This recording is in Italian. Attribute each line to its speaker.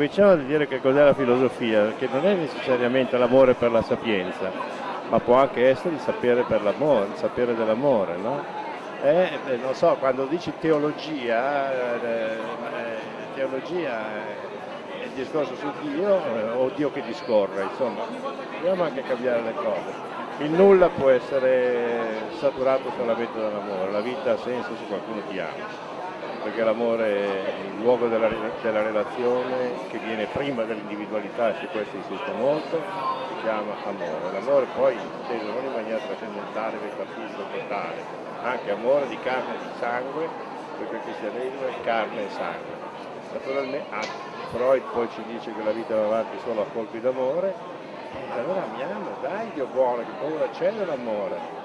Speaker 1: cominciamo a dire che cos'è la filosofia, che non è necessariamente l'amore per la sapienza, ma può anche essere il sapere per l'amore, il sapere dell'amore, no? Eh, non so, quando dici teologia, eh, eh, teologia è il discorso su Dio eh, o Dio che discorre, insomma, dobbiamo anche cambiare le cose. Il nulla può essere saturato solamente dall'amore, la vita ha senso se qualcuno ti ama perché l'amore è il luogo della, della relazione che viene prima dell'individualità su questo insisto molto, si chiama amore. L'amore poi inteso non in maniera trascendentale, metafisico, totale, anche amore di carne e di sangue, perché il cristianesimo è carne e sangue. Naturalmente ah, Freud poi ci dice che la vita va avanti solo a colpi d'amore, allora amiamo, dai Dio buono, che paura c'è dell'amore